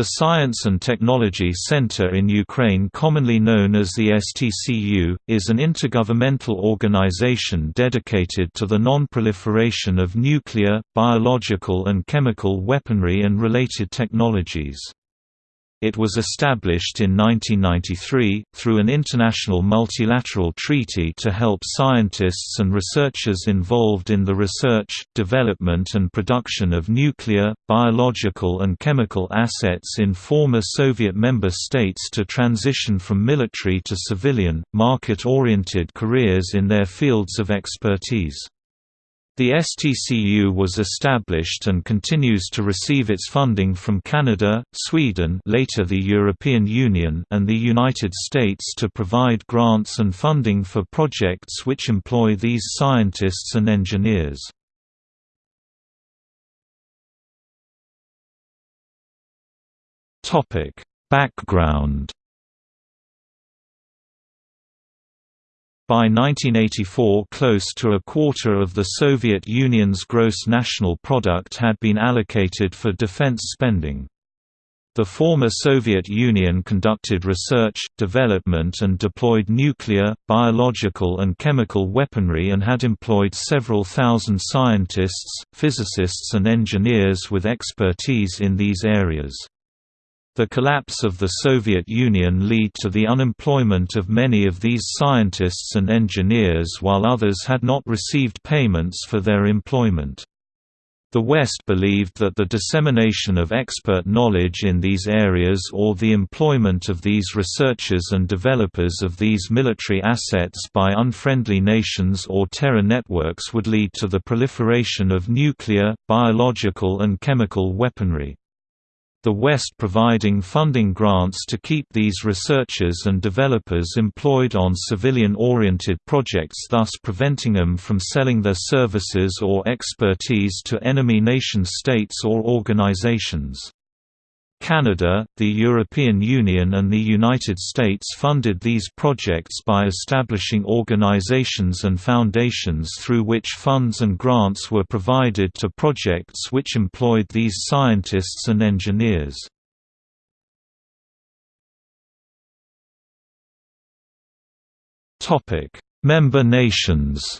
The Science and Technology Center in Ukraine commonly known as the STCU, is an intergovernmental organization dedicated to the non-proliferation of nuclear, biological and chemical weaponry and related technologies. It was established in 1993, through an international multilateral treaty to help scientists and researchers involved in the research, development and production of nuclear, biological and chemical assets in former Soviet member states to transition from military to civilian, market-oriented careers in their fields of expertise. The STCU was established and continues to receive its funding from Canada, Sweden later the European Union and the United States to provide grants and funding for projects which employ these scientists and engineers. Background By 1984 close to a quarter of the Soviet Union's gross national product had been allocated for defense spending. The former Soviet Union conducted research, development and deployed nuclear, biological and chemical weaponry and had employed several thousand scientists, physicists and engineers with expertise in these areas. The collapse of the Soviet Union led to the unemployment of many of these scientists and engineers while others had not received payments for their employment. The West believed that the dissemination of expert knowledge in these areas or the employment of these researchers and developers of these military assets by unfriendly nations or terror networks would lead to the proliferation of nuclear, biological and chemical weaponry the West providing funding grants to keep these researchers and developers employed on civilian-oriented projects thus preventing them from selling their services or expertise to enemy nation-states or organizations. Canada, the European Union and the United States funded these projects by establishing organizations and foundations through which funds and grants were provided to projects which employed these scientists and engineers. Member nations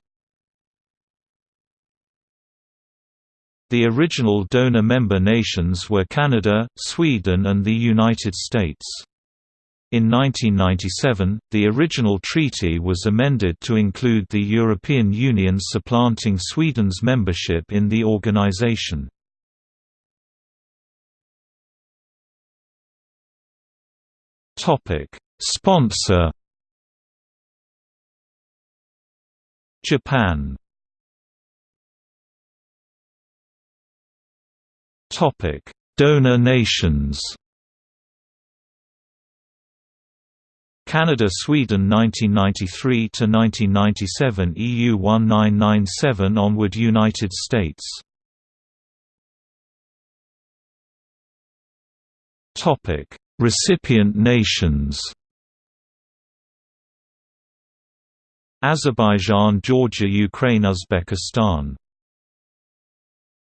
The original donor member nations were Canada, Sweden and the United States. In 1997, the original treaty was amended to include the European Union supplanting Sweden's membership in the organization. Sponsor Japan Topic: Donor nations. Canada Sweden 1993 to 1997 EU 1997 onward United States. Topic Recipient nations. Azerbaijan Georgia Ukraine Uzbekistan